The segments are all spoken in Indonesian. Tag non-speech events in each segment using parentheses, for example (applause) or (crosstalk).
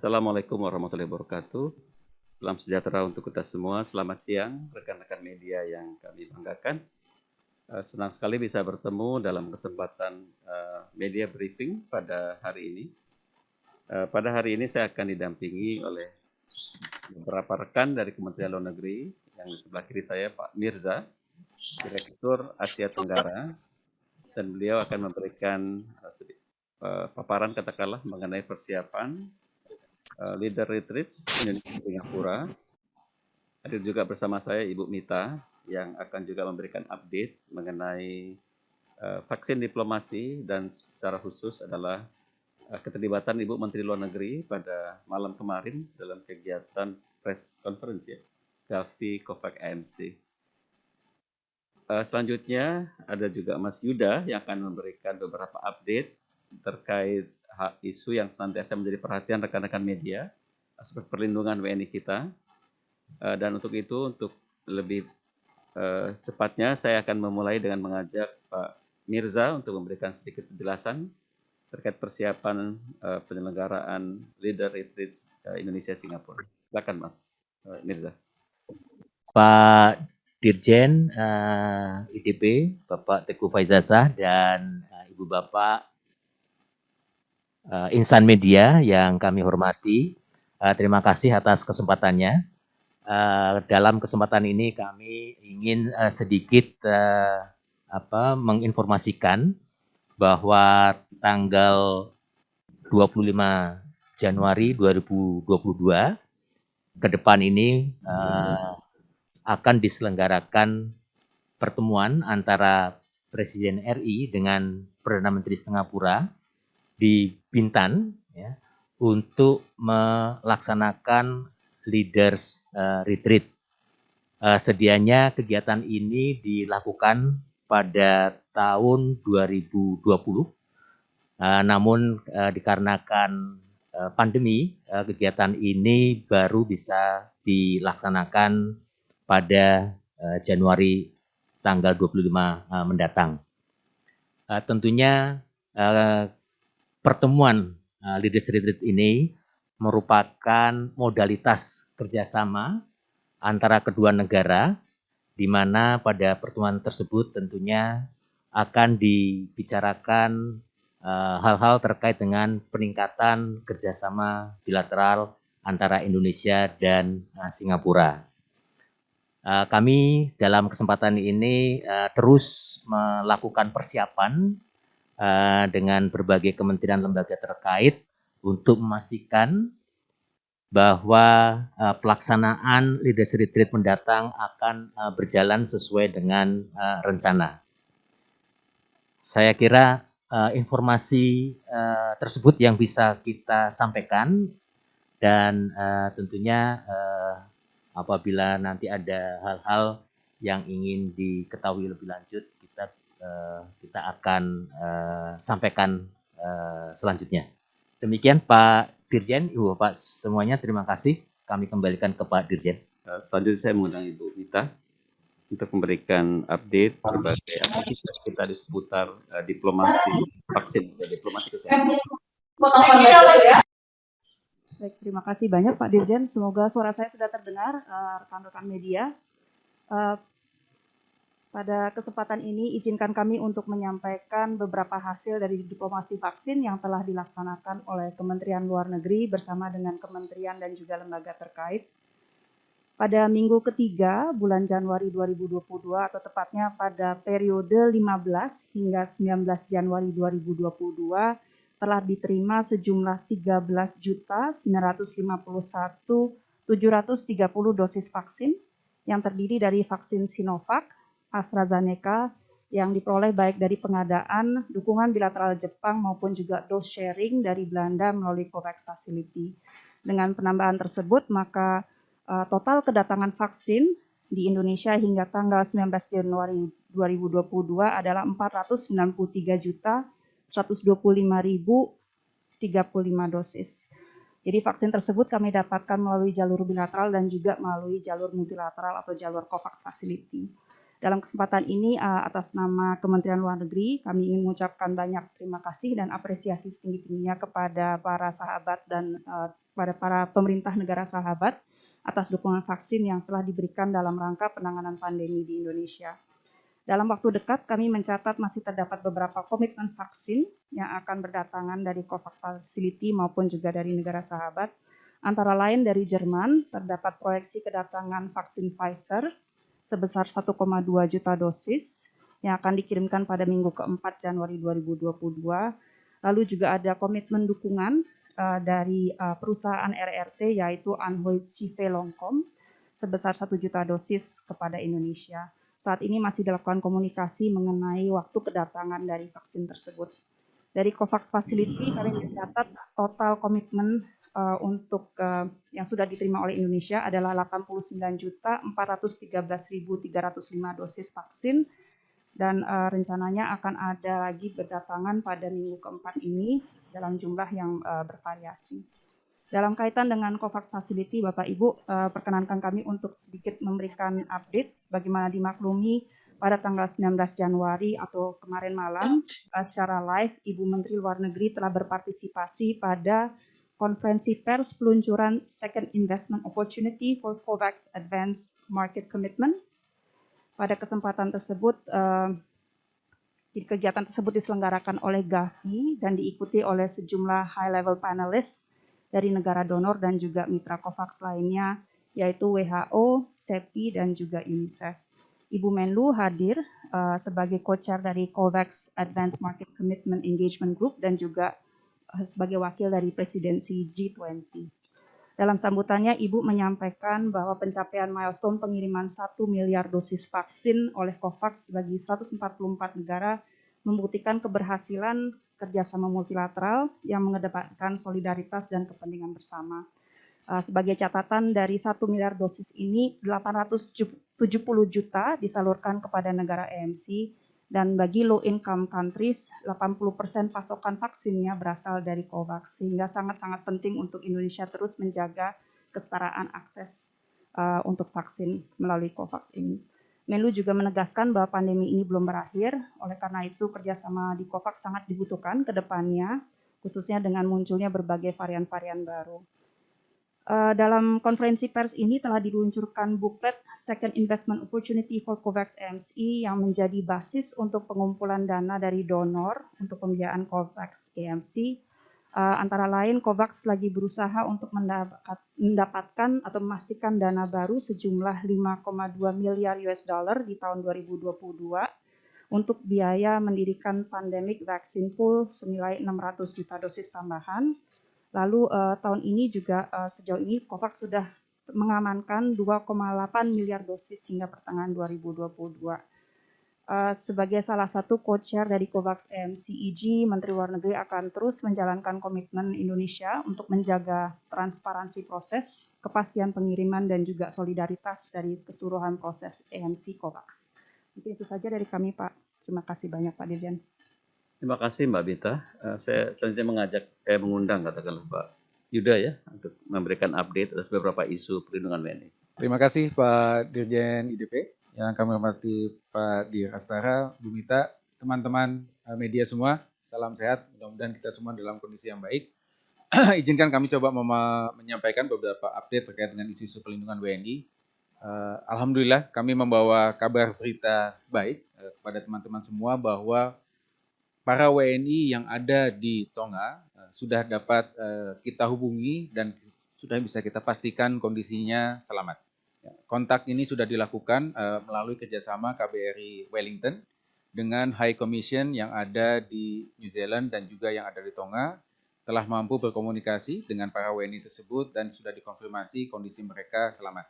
Assalamualaikum warahmatullahi wabarakatuh. Salam sejahtera untuk kita semua. Selamat siang rekan-rekan media yang kami banggakan. Uh, senang sekali bisa bertemu dalam kesempatan uh, media briefing pada hari ini. Uh, pada hari ini saya akan didampingi oleh beberapa rekan dari Kementerian Luar Negeri yang di sebelah kiri saya Pak Mirza, Direktur Asia Tenggara, dan beliau akan memberikan paparan katakanlah mengenai persiapan uh, leader retreat Indonesia Singapura. Hadir juga bersama saya Ibu Mita yang akan juga memberikan update mengenai uh, vaksin diplomasi dan secara khusus adalah uh, keterlibatan Ibu Menteri Luar Negeri pada malam kemarin dalam kegiatan press conference ya, Gavi Kovac AMC. Uh, selanjutnya ada juga Mas Yuda yang akan memberikan beberapa update terkait isu yang senantiasa menjadi perhatian rekan-rekan media aspek perlindungan WNI kita. Uh, dan untuk itu, untuk lebih uh, cepatnya, saya akan memulai dengan mengajak Pak Mirza untuk memberikan sedikit penjelasan terkait persiapan uh, penyelenggaraan Leader Retreat uh, Indonesia Singapura. Silakan Mas Mirza. Pak Dirjen uh, IDP, Bapak Teguh Faizasah, dan uh, Ibu Bapak uh, insan media yang kami hormati. Uh, terima kasih atas kesempatannya. Uh, dalam kesempatan ini kami ingin uh, sedikit uh, apa, menginformasikan bahwa tanggal 25 Januari 2022 ke depan ini uh, akan diselenggarakan pertemuan antara Presiden RI dengan Perdana Menteri Singapura di Bintan ya, untuk melaksanakan leaders uh, retreat. Uh, sedianya kegiatan ini dilakukan pada tahun 2020, uh, eh, namun uh, dikarenakan uh, pandemi, uh, kegiatan ini baru bisa dilaksanakan pada uh, Januari tanggal 25 uh, mendatang. Uh, tentunya uh, pertemuan uh, Leaders Retreat ini merupakan modalitas kerjasama antara kedua negara, di mana pada pertemuan tersebut tentunya akan dibicarakan uh, hal-hal uh, terkait dengan peningkatan kerjasama bilateral antara Indonesia dan uh, Singapura. Uh, kami dalam kesempatan ini uh, terus melakukan persiapan uh, dengan berbagai kementerian lembaga terkait untuk memastikan bahwa uh, pelaksanaan leadership retreat mendatang akan uh, berjalan sesuai dengan uh, rencana. Saya kira uh, informasi uh, tersebut yang bisa kita sampaikan dan uh, tentunya uh, apabila nanti ada hal-hal yang ingin diketahui lebih lanjut uh, kita akan uh, sampaikan uh, selanjutnya. Demikian Pak Dirjen, Ibu Bapak semuanya terima kasih. Kami kembalikan ke Pak Dirjen. Selanjutnya saya mengundang Ibu Mita untuk memberikan update berbagai aktivitas kita di seputar uh, diplomasi vaksin dan diplomasi kesehatan. Baik, terima kasih banyak Pak Dirjen. Semoga suara saya sudah terdengar rekan-rekan uh, media. Uh, pada kesempatan ini, izinkan kami untuk menyampaikan beberapa hasil dari diplomasi vaksin yang telah dilaksanakan oleh Kementerian Luar Negeri bersama dengan kementerian dan juga lembaga terkait. Pada minggu ketiga bulan Januari 2022 atau tepatnya pada periode 15 hingga 19 Januari 2022 telah diterima sejumlah 13.951.730 dosis vaksin yang terdiri dari vaksin Sinovac, AstraZeneca yang diperoleh baik dari pengadaan dukungan bilateral Jepang maupun juga dose sharing dari Belanda melalui COVAX Facility. Dengan penambahan tersebut, maka uh, total kedatangan vaksin di Indonesia hingga tanggal 19 Januari 2022 adalah 493 juta 125.035 dosis. Jadi vaksin tersebut kami dapatkan melalui jalur bilateral dan juga melalui jalur multilateral atau jalur COVAX Facility. Dalam kesempatan ini uh, atas nama Kementerian Luar Negeri kami ingin mengucapkan banyak terima kasih dan apresiasi setinggi-tingginya kepada para sahabat dan uh, pada para pemerintah negara sahabat atas dukungan vaksin yang telah diberikan dalam rangka penanganan pandemi di Indonesia. Dalam waktu dekat kami mencatat masih terdapat beberapa komitmen vaksin yang akan berdatangan dari COVAX Facility maupun juga dari negara sahabat. Antara lain dari Jerman terdapat proyeksi kedatangan vaksin Pfizer sebesar 1,2 juta dosis yang akan dikirimkan pada minggu keempat Januari 2022. Lalu juga ada komitmen dukungan uh, dari uh, perusahaan RRT yaitu Anhui Cive Longkom sebesar 1 juta dosis kepada Indonesia. Saat ini masih dilakukan komunikasi mengenai waktu kedatangan dari vaksin tersebut. Dari COVAX Facility kami mencatat total komitmen uh, untuk uh, yang sudah diterima oleh Indonesia adalah 89.413.305 dosis vaksin dan uh, rencananya akan ada lagi berdatangan pada minggu keempat ini dalam jumlah yang uh, bervariasi. Dalam kaitan dengan COVAX Facility, Bapak Ibu, uh, perkenankan kami untuk sedikit memberikan update sebagaimana dimaklumi pada tanggal 19 Januari atau kemarin malam uh, secara live Ibu Menteri Luar Negeri telah berpartisipasi pada konferensi pers peluncuran Second Investment Opportunity for COVAX Advanced Market Commitment. Pada kesempatan tersebut, eh, kegiatan tersebut diselenggarakan oleh Gavi dan diikuti oleh sejumlah high-level panelists dari negara donor dan juga mitra COVAX lainnya, yaitu WHO, CEPI, dan juga UNICEF. Ibu Menlu hadir uh, sebagai co-chair dari COVAX Advanced Market Commitment Engagement Group dan juga sebagai wakil dari presidensi G20. Dalam sambutannya, Ibu menyampaikan bahwa pencapaian milestone pengiriman 1 miliar dosis vaksin oleh COVAX bagi 144 negara membuktikan keberhasilan kerjasama multilateral yang mengedepankan solidaritas dan kepentingan bersama. Eh, sebagai catatan dari 1 miliar dosis ini, 870 juta disalurkan kepada negara EMC dan bagi low income countries 80% pasokan vaksinnya berasal dari COVAX sehingga sangat-sangat penting untuk Indonesia terus menjaga kesetaraan akses uh, untuk vaksin melalui COVAX ini. Menlu juga menegaskan bahwa pandemi ini belum berakhir, oleh karena itu kerjasama di COVAX sangat dibutuhkan ke depannya, khususnya dengan munculnya berbagai varian-varian baru. Uh, dalam konferensi pers ini telah diluncurkan buklet Second Investment Opportunity for COVAX AMC yang menjadi basis untuk pengumpulan dana dari donor untuk pembiayaan COVAX AMC. Uh, eh, antara lain COVAX lagi berusaha untuk mendapat, mendapatkan atau memastikan dana baru sejumlah 5,2 miliar US dollar di tahun 2022 untuk biaya mendirikan pandemic vaccine pool senilai 600 juta dosis tambahan Lalu uh, tahun ini juga uh, sejauh ini COVAX sudah mengamankan 2,8 miliar dosis hingga pertengahan 2022. Uh, eh, sebagai salah satu co-chair dari COVAX MCEG, Menteri Luar Negeri akan terus menjalankan komitmen Indonesia untuk menjaga transparansi proses, kepastian pengiriman, dan juga solidaritas dari keseluruhan proses EMC COVAX. Mungkin itu saja dari kami, Pak. Terima kasih banyak, Pak Dirjen. Terima kasih Mbak Bita. Uh, saya selanjutnya mengajak, eh, mengundang katakanlah Pak Yuda ya untuk memberikan update atas beberapa isu perlindungan WNI. Terima kasih Pak Dirjen IDP, yang kami hormati Pak Dir Astara, Bu Mita, teman-teman eh, media semua, salam sehat, mudah-mudahan kita semua dalam kondisi yang baik. (clears throat) Izinkan kami coba menyampaikan beberapa update terkait dengan isu-isu perlindungan WNI. Uh, Alhamdulillah kami membawa kabar berita baik uh, kepada teman-teman semua bahwa para WNI yang ada di Tonga uh, sudah dapat uh, kita hubungi dan sudah bisa kita pastikan kondisinya selamat. Ya, kontak ini sudah dilakukan uh, melalui kerjasama KBRI Wellington dengan High Commission yang ada di New Zealand dan juga yang ada di Tonga telah mampu berkomunikasi dengan para WNI tersebut dan sudah dikonfirmasi kondisi mereka selamat.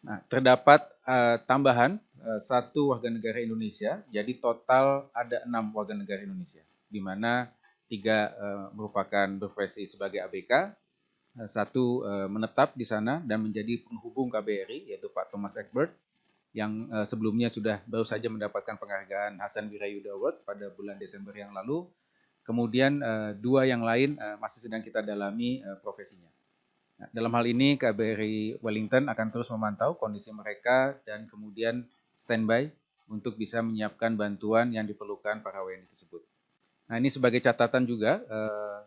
Nah, terdapat uh, tambahan satu warga negara Indonesia, jadi total ada enam warga negara Indonesia, di mana tiga uh, merupakan berprofesi sebagai ABK, uh, satu menetap di sana dan menjadi penghubung KBRI, yaitu Pak Thomas Egbert, yang sebelumnya sudah baru saja mendapatkan penghargaan Hasan Wirayuda Award pada bulan Desember yang lalu. Kemudian dua yang lain masih sedang kita dalami profesinya. Nah, dalam hal ini KBRI Wellington akan terus memantau kondisi mereka dan kemudian standby untuk bisa menyiapkan bantuan yang diperlukan para WNI tersebut. Nah ini sebagai catatan juga, eh,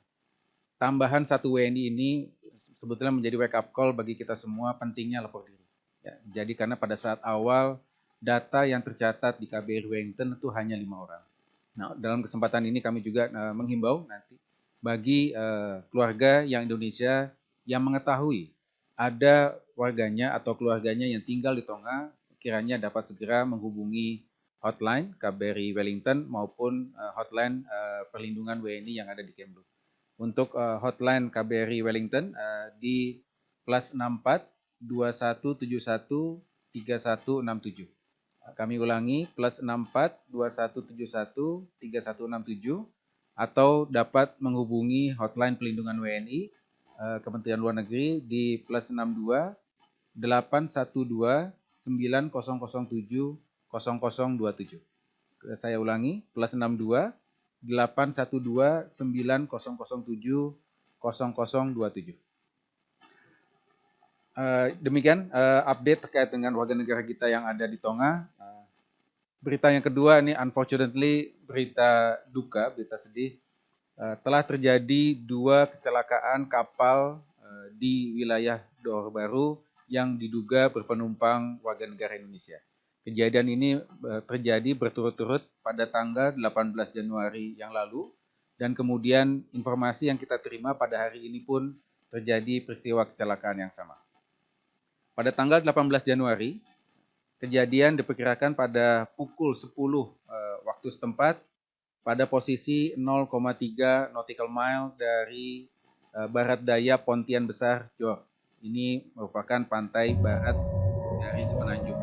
tambahan satu WNI ini sebetulnya menjadi wake up call bagi kita semua pentingnya lapor diri. Ya, jadi karena pada saat awal data yang tercatat di KBRI Wellington itu hanya lima orang. Nah dalam kesempatan ini kami juga uh, menghimbau nanti bagi uh, keluarga yang Indonesia yang mengetahui ada warganya atau keluarganya yang tinggal di Tonga kiranya dapat segera menghubungi hotline KBRI Wellington maupun uh, hotline uh, perlindungan WNI yang ada di Kemlu. Untuk uh, hotline KBRI Wellington di plus 64 2171 3167. Kami ulangi plus 64 2171 3167 atau dapat menghubungi hotline pelindungan WNI eh, Kementerian Luar Negeri di plus 62 812 9007 0027. Saya ulangi plus 62 812 9007 0027. Uh, demikian uh, update terkait dengan warga negara kita yang ada di Tonga. Uh, berita yang kedua ini unfortunately berita duka, berita sedih. Uh, telah terjadi dua kecelakaan kapal uh, di wilayah Johor Baru yang diduga berpenumpang warga negara Indonesia. Kejadian ini uh, terjadi berturut-turut pada tanggal 18 Januari yang lalu dan kemudian informasi yang kita terima pada hari ini pun terjadi peristiwa kecelakaan yang sama. Pada tanggal 18 Januari, kejadian diperkirakan pada pukul 10 uh, eh, waktu setempat pada posisi 0,3 nautical mile dari uh, barat daya Pontian Besar, Johor. Ini merupakan pantai barat dari Semenanjung.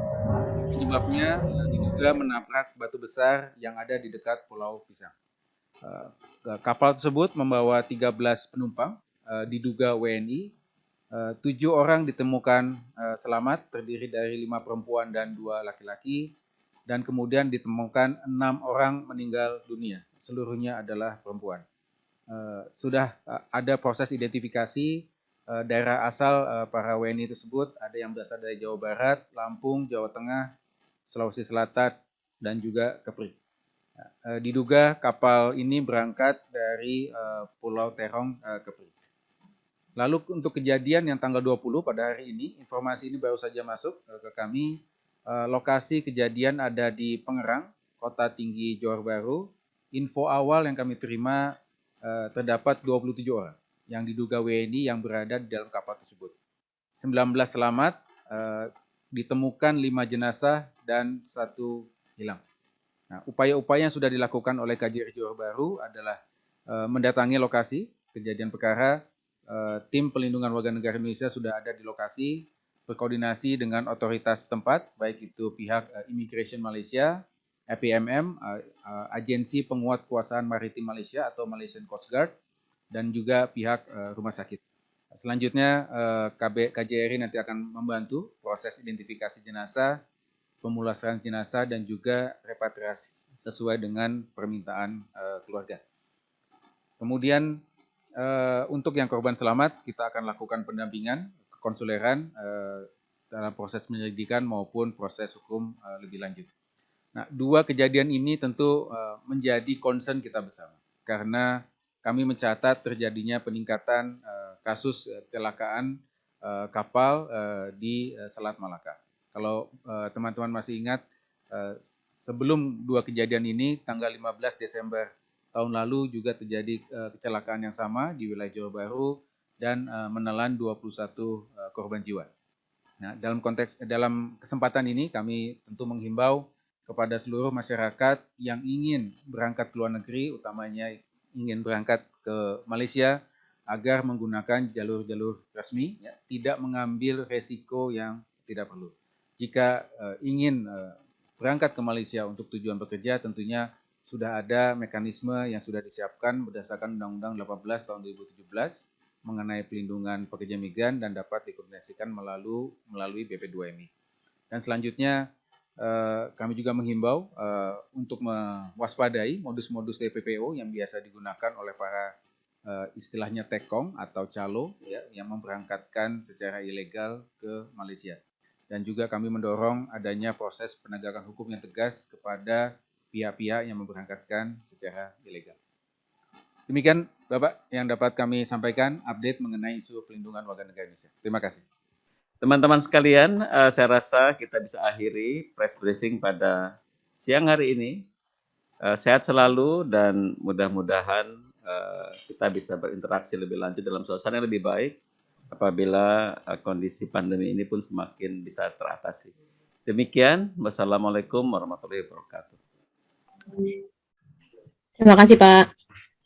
Penyebabnya diduga menabrak batu besar yang ada di dekat Pulau Pisang. Uh, kapal tersebut membawa 13 penumpang, uh, diduga WNI Eh, tujuh orang ditemukan selamat, terdiri dari lima perempuan dan dua laki-laki, dan kemudian ditemukan enam orang meninggal dunia, seluruhnya adalah perempuan. Sudah ada proses identifikasi daerah asal uh, para WNI tersebut, ada yang berasal dari Jawa Barat, Lampung, Jawa Tengah, Sulawesi Selatan, dan juga Kepri. Uh, diduga kapal ini berangkat dari Pulau Terong, Kepri. Lalu untuk kejadian yang tanggal 20 pada hari ini, informasi ini baru saja masuk ke kami. Eh, lokasi kejadian ada di Pengerang, Kota Tinggi Johor Baru. Info awal yang kami terima eh, terdapat 27 orang yang diduga WNI yang berada di dalam kapal tersebut. 19 selamat, eh, ditemukan 5 jenazah dan satu hilang. Nah, upaya-upaya yang sudah dilakukan oleh KJRI Johor Baru adalah mendatangi lokasi kejadian perkara, Eh, tim pelindungan warga negara Indonesia sudah ada di lokasi berkoordinasi dengan otoritas tempat, baik itu pihak Immigration Malaysia, APMM, Agensi Penguat Kuasaan Maritim Malaysia atau Malaysian Coast Guard, dan juga pihak uh, rumah sakit. Selanjutnya uh, KB, KJRI nanti akan membantu proses identifikasi jenazah, pemulasaran jenazah, dan juga repatriasi sesuai dengan permintaan uh, keluarga. Kemudian untuk yang korban selamat, kita akan lakukan pendampingan konsuleran dalam proses penyelidikan maupun proses hukum lebih lanjut. Nah, dua kejadian ini tentu menjadi concern kita bersama karena kami mencatat terjadinya peningkatan uh, kasus kecelakaan uh, kapal di Selat Malaka. Kalau teman-teman masih ingat, sebelum dua kejadian ini, tanggal 15 Desember tahun lalu juga terjadi kecelakaan yang sama di wilayah Jawa Baru dan menelan 21 uh, korban jiwa. Nah, dalam konteks dalam kesempatan ini kami tentu menghimbau kepada seluruh masyarakat yang ingin berangkat ke luar negeri, utamanya ingin berangkat ke Malaysia, agar menggunakan jalur-jalur resmi, ya, tidak mengambil resiko yang tidak perlu. Jika uh, ingin uh, berangkat ke Malaysia untuk tujuan bekerja, tentunya sudah ada mekanisme yang sudah disiapkan berdasarkan Undang-Undang 18 tahun 2017 mengenai pelindungan pekerja migran dan dapat dikoordinasikan melalui melalui BP2MI. Dan selanjutnya kami juga menghimbau eh, untuk mewaspadai modus-modus TPPO yang biasa digunakan oleh para eh, istilahnya tekong atau calo ya, yang memberangkatkan secara ilegal ke Malaysia. dan juga kami mendorong adanya proses penegakan hukum yang tegas kepada pihak-pihak yang memberangkatkan secara ilegal. Demikian Bapak yang dapat kami sampaikan update mengenai isu pelindungan warga negara Indonesia. Terima kasih. Teman-teman sekalian, eh, saya rasa kita bisa akhiri press briefing pada siang hari ini. Eh, sehat selalu dan mudah-mudahan eh, kita bisa berinteraksi lebih lanjut dalam suasana yang lebih baik apabila eh, kondisi pandemi ini pun semakin bisa teratasi. Demikian, wassalamualaikum warahmatullahi wabarakatuh. Terima kasih Pak.